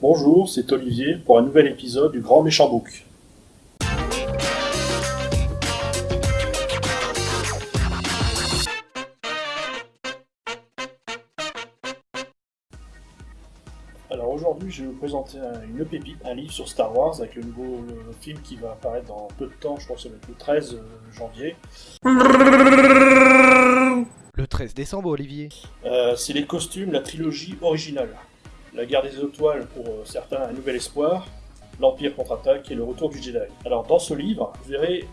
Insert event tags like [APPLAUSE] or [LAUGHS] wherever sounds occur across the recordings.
Bonjour, c'est Olivier pour un nouvel épisode du Grand Méchant Book. Alors aujourd'hui, je vais vous présenter un- une pépite, un livre sur Star Wars avec le nouveau le film qui va apparaître dans peu de temps, je pense que ça va être le 13 euh, janvier. Le 13 décembre, Olivier. Euh, c'est les costumes, la trilogie originale. La guerre des étoiles pour euh, certains, un nouvel espoir, l'Empire contre-attaque et le retour du Jedi. Alors dans ce livre, vous verrez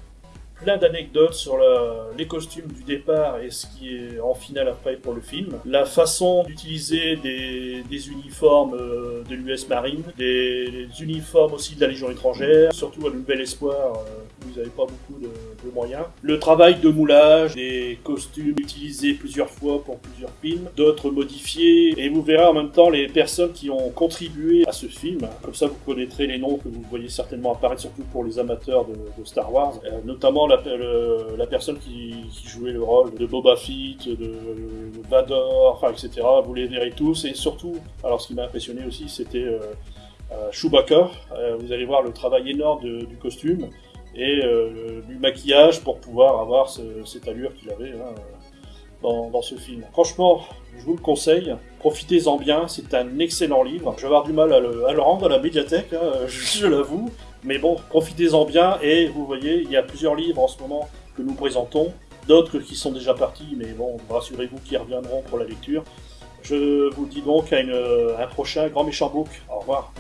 plein d'anecdotes sur la- les costumes du départ et ce qui est en finale après pour le film, la façon d'utiliser des, des uniformes euh, de l'US Marine, des, uniformes aussi de la Légion étrangère, surtout à le Nouvel Espoir, euh, où vous n'avez pas beaucoup de, de moyens, le travail de moulage, des costumes utilisés plusieurs fois pour plusieurs films, d'autres modifiés, et vous verrez en même temps les personnes qui ont contribué à ce film, comme ça vous connaîtrez les noms que vous voyez certainement apparaître, surtout pour les amateurs de, de Star Wars, Euh, notamment la, personne qui, jouait le rôle de Boba Fett, de, Vador, etc. Vous les verrez tous, et surtout, alors ce qui m'a impressionné aussi, c'était euh, euh, Chewbacca. Euh, vous allez voir le travail énorme du costume et euh, du maquillage pour pouvoir avoir ce- cette allure qu'il avait hein, dans, ce film. Franchement, je vous le conseille, profitez-en bien, c'est un excellent livre. Je vais avoir du mal à le, rendre à la médiathèque, hein, [LAUGHS] je l'avoue, mais bon, profitez-en bien et vous voyez, il y a plusieurs livres en ce moment que nous présentons, d'autres qui sont déjà partis, mais bon, rassurez-vous qu'ils reviendront pour la lecture. Je vous dis donc à un prochain Grand Méchant Book. Au revoir.